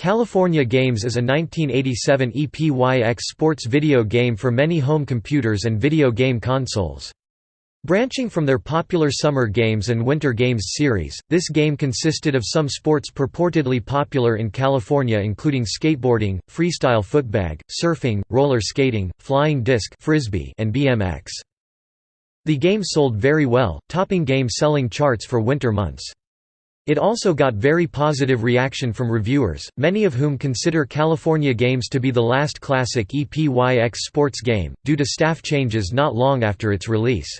California Games is a 1987 EPYX sports video game for many home computers and video game consoles. Branching from their popular Summer Games and Winter Games series, this game consisted of some sports purportedly popular in California including skateboarding, freestyle footbag, surfing, roller skating, flying disc frisbee, and BMX. The game sold very well, topping game selling charts for winter months. It also got very positive reaction from reviewers, many of whom consider California Games to be the last classic EPYX sports game, due to staff changes not long after its release.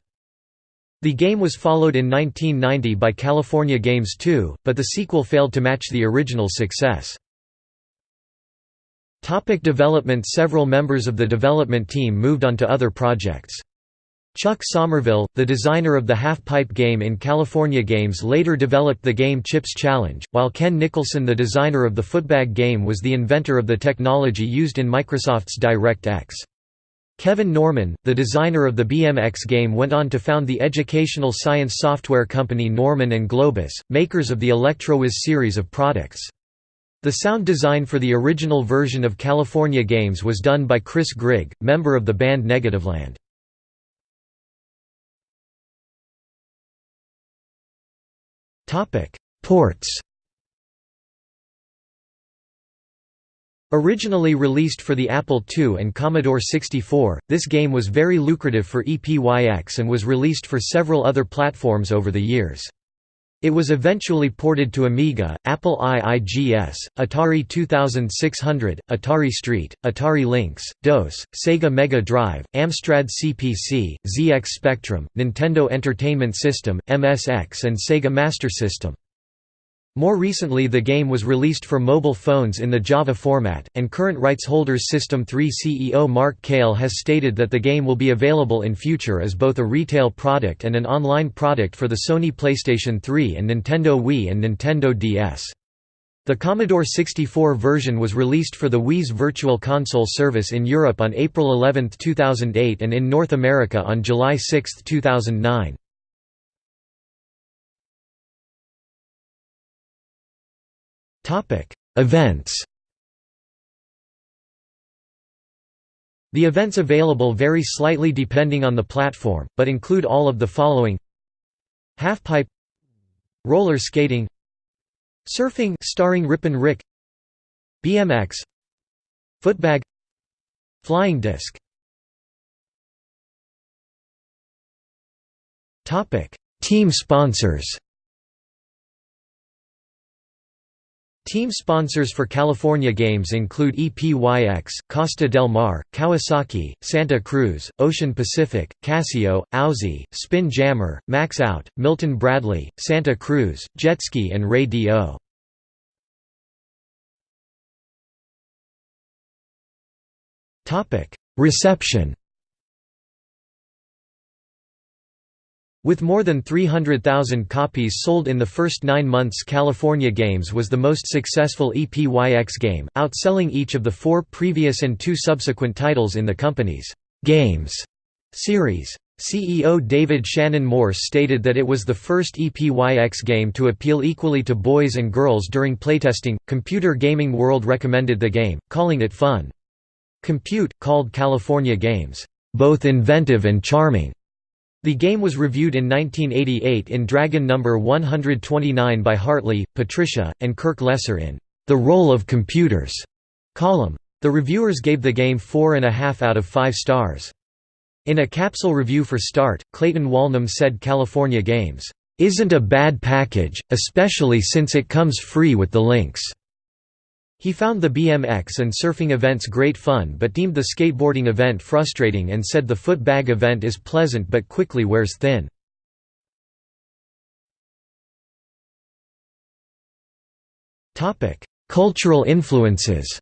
The game was followed in 1990 by California Games 2, but the sequel failed to match the original success. Topic development Several members of the development team moved on to other projects. Chuck Somerville, the designer of the half-pipe game in California Games later developed the game Chips Challenge, while Ken Nicholson the designer of the footbag game was the inventor of the technology used in Microsoft's DirectX. Kevin Norman, the designer of the BMX game went on to found the educational science software company Norman and Globus, makers of the ElectroWiz series of products. The sound design for the original version of California Games was done by Chris Grigg, member of the band Negativland. Ports Originally released for the Apple II and Commodore 64, this game was very lucrative for EPYX and was released for several other platforms over the years. It was eventually ported to Amiga, Apple IIGS, Atari 2600, Atari ST, Atari Lynx, DOS, Sega Mega Drive, Amstrad CPC, ZX Spectrum, Nintendo Entertainment System, MSX and Sega Master System. More recently the game was released for mobile phones in the Java format, and current rights holders System 3 CEO Mark Cale has stated that the game will be available in future as both a retail product and an online product for the Sony PlayStation 3 and Nintendo Wii and Nintendo DS. The Commodore 64 version was released for the Wii's Virtual Console service in Europe on April 11, 2008 and in North America on July 6, 2009. Events The events available vary slightly depending on the platform, but include all of the following. Halfpipe Roller skating Surfing starring Rippin' Rick BMX Footbag Flying disc Team sponsors Team sponsors for California Games include EPYX, Costa del Mar, Kawasaki, Santa Cruz, Ocean Pacific, Casio, Auzee, Spin Jammer, Max Out, Milton Bradley, Santa Cruz, Jetski and Ray D.O. Reception With more than 300,000 copies sold in the first nine months California Games was the most successful EPYX game, outselling each of the four previous and two subsequent titles in the company's «Games» series. CEO David Shannon Morse stated that it was the first EPYX game to appeal equally to boys and girls during playtesting. Computer Gaming World recommended the game, calling it fun. Compute called California Games, both inventive and charming. The game was reviewed in 1988 in Dragon No. 129 by Hartley, Patricia, and Kirk Lesser in The Role of Computers column. The reviewers gave the game four and a half out of five stars. In a capsule review for Start, Clayton Walnum said California Games, "...isn't a bad package, especially since it comes free with the Lynx." He found the BMX and surfing events great fun but deemed the skateboarding event frustrating and said the footbag event is pleasant but quickly wears thin. Cultural influences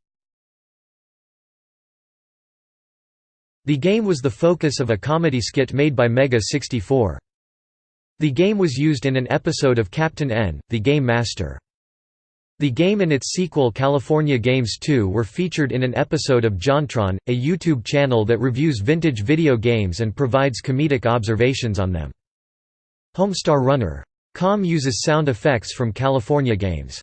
The game was the focus of a comedy skit made by Mega 64. The game was used in an episode of Captain N, the Game Master. The game and its sequel California Games 2 were featured in an episode of JonTron, a YouTube channel that reviews vintage video games and provides comedic observations on them. Homestar Runner. Com uses sound effects from California Games.